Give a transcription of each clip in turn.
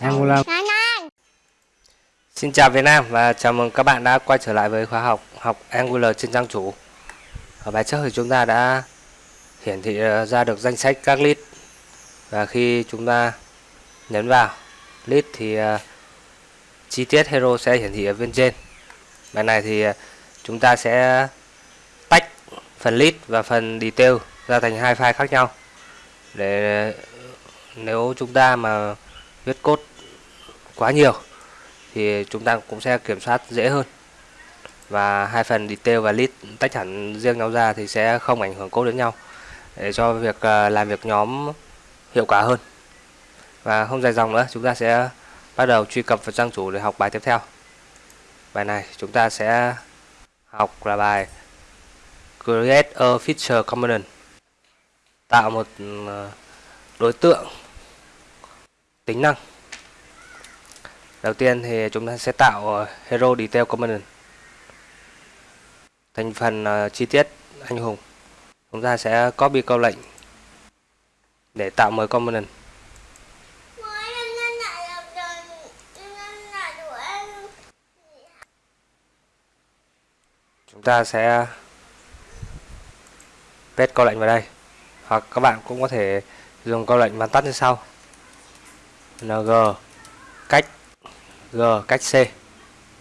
Angular Xin chào Việt Nam và chào mừng các bạn đã quay trở lại với khóa học học Angular trên trang chủ. Ở bài trước thì chúng ta đã hiển thị ờ, ra được danh sách các list và khi chúng ta nhấn vào list thì uh, chi tiết hero sẽ hiển thị ở bên trên. Bài này thì uh, chúng ta sẽ tách phần list và phần detail ra thành hai file khác nhau để, nếu chúng ta mà viết code quá nhiều, thì chúng ta cũng sẽ kiểm soát dễ hơn. Và hai phần detail và list tách hẳn riêng nhau ra thì sẽ không ảnh hưởng code đến nhau, để cho việc à, làm việc nhóm hiệu quả hơn. Và không dài dòng nữa, chúng ta sẽ bắt đầu truy cập vào trang chủ để học bài tiếp theo. Bài này chúng ta sẽ học là bài create a feature component tạo một ờ, đối tượng tính năng. Đầu tiên thì chúng ta sẽ tạo ờ, hero detail component. Thành phần ờ, chi tiết anh hùng. Chúng ta sẽ copy câu lệnh để tạo mới component. Chúng ta sẽ paste câu lệnh vào đây hoặc các bạn cũng có thể dùng câu lệnh bắn tắt như sau. Ng cách g cách c.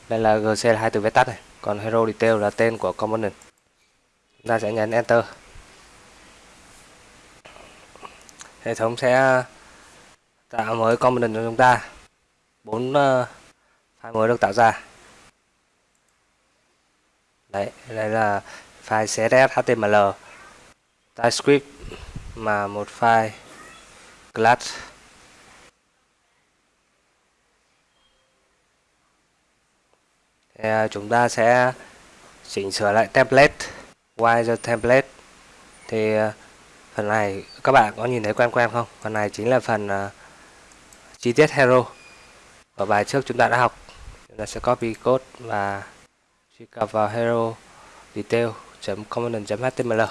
Đây là gc là hai từ viết tắt này. Còn hero detail là tên của component. Chúng ta sẽ nhấn enter. Hệ thống sẽ tạo mới component cho chúng ta. Bốn ờ, file mới được tạo ra. Đấy, đây là file css html typescript mà một file class thì à, chúng ta sẽ chỉnh sửa lại template. Why the template thì à, phần này các bạn có nhìn thấy quen quen không? Phần này chính là phần uh, chi tiết hero ở bài trước chúng ta đã học. Chúng ta sẽ copy code và truy cập vào hero detail component html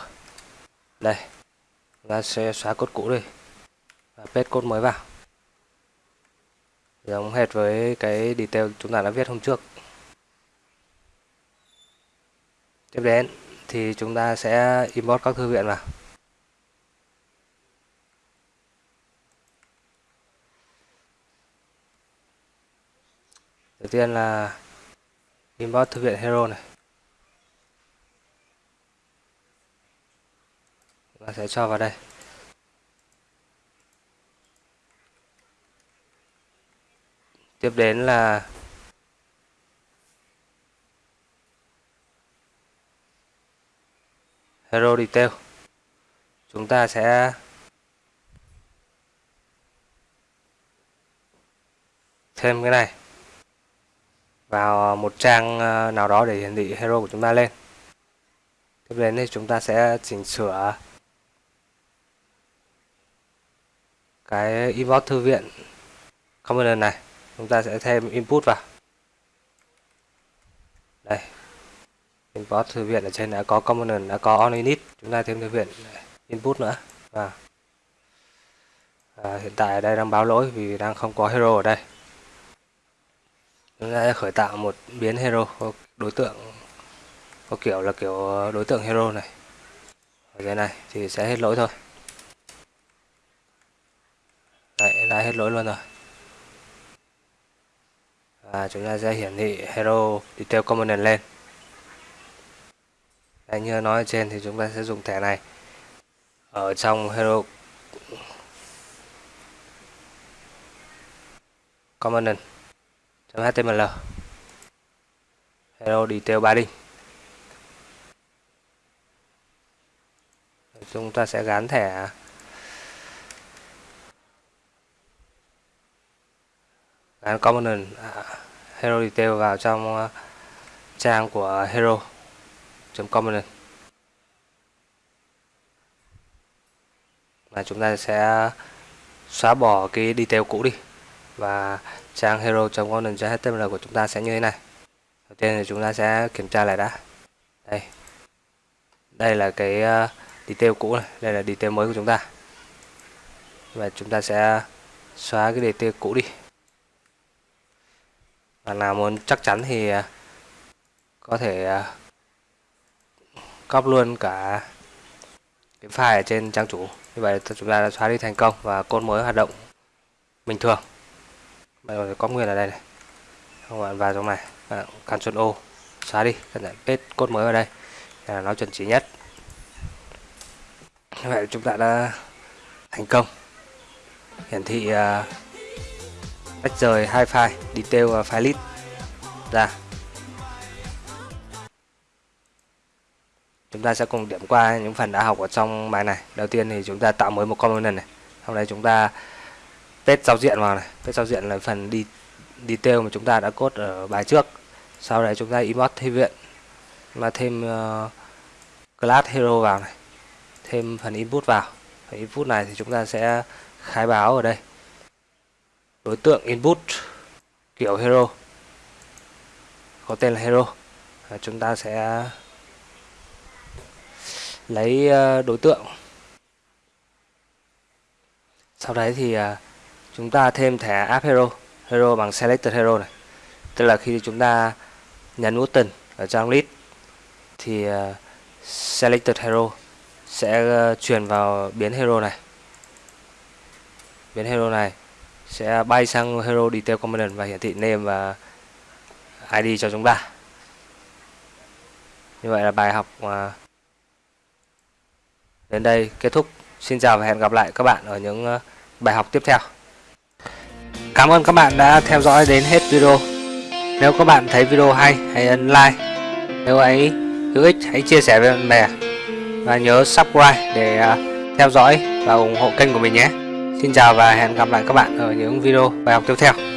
đây, chúng ta sẽ xóa cốt cũ đi và paste cốt mới vào. Giống hệt với cái detail chúng ta đã viết hôm trước. Tiếp đến thì chúng ta sẽ import các thư viện vào. Đầu tiên là import thư viện hero này. Và sẽ cho vào đây. Tiếp đến là hero detail. Chúng ta sẽ thêm cái này vào một trang ờ, nào đó để hiển thị hero của chúng ta lên. Tiếp đến thì chúng ta sẽ chỉnh sửa cái inbox thư viện. Component này chúng ta sẽ thêm input vào. Đây import thư viện ở trên đã có component đã có on init. Chúng ta thêm thư viện input nữa. Và à, hiện tại ở đây đang báo lỗi vì đang không có hero ở đây. Chúng ta sẽ khởi tạo một biến hero đối tượng có kiểu là kiểu đối tượng hero này. Ở dưới này thì sẽ hết lỗi thôi đấy đã hết lỗi luôn rồi. Và chúng ta sẽ hiển thị hero detail component lên. Đấy, như nói ở trên thì chúng ta sẽ dùng thẻ này. Ở trong hero component html hero detail body chúng ta sẽ gắn thẻ À, gắn component à, hero detail vào trong à, trang của hero component và chúng ta sẽ xóa bỏ cái detail cũ đi. Và trang hero.component.html của chúng ta sẽ như thế này. Đầu tiên thì chúng ta sẽ kiểm tra lại đã. Đây. Đây là cái detail cũ này. Đây là detail mới của chúng ta. Và chúng ta sẽ xóa cái detail cũ đi và nào muốn chắc chắn thì à, có thể cóp copy luôn cả cái file ở trên trang chủ. Như vậy chúng ta đã xóa đi thành công và code mới hoạt động bình thường. Bạn có thể có nguyên ở đây này. Không bạn vào trong này. Bạn Ctrl O xóa đi. Cẩn thận paste code mới vào đây. Là nó chuẩn chỉ nhất. Như vậy chúng ta đã thành công. Hiển thị uh, tách rời hai file detail và file list. Ra. Chúng ta sẽ cùng điểm qua những phần đã học ở trong bài này. Đầu tiên thì chúng ta tạo mới một component này. Sau đây chúng ta paste giao diện vào này. Paste giao diện là phần đi detail mà chúng ta đã code ở bài trước. Sau đấy chúng ta import thêm viện mà thêm uh, class hero vào này. Thêm phần input vào. Phần input này thì chúng ta sẽ khai báo ở đây đối tượng input kiểu hero. Có tên là hero. À, chúng ta sẽ lấy ờ, đối tượng. Sau đấy thì ờ, chúng ta thêm thẻ app hero. Hero bằng selected hero này. Tức là khi chúng ta nhấn button ở trong list thì ờ, selected hero sẽ truyền vào biến hero này. Biến hero này sẽ bay sang hero detail component và hiển thị name và id cho chúng ta. Như vậy là bài học à, đến đây kết thúc. Xin chào và hẹn gặp lại các bạn ở những à, bài học tiếp theo. Cảm ơn các bạn đã theo dõi đến hết video. Nếu các bạn thấy video hay, hãy ấn like. Nếu ấy hữu ích, hãy chia sẻ với bạn bè. Và nhớ subscribe để à, theo dõi và ủng hộ kênh của mình nhé. Xin chào và hẹn gặp lại các bạn ở những video bài học tiếp theo.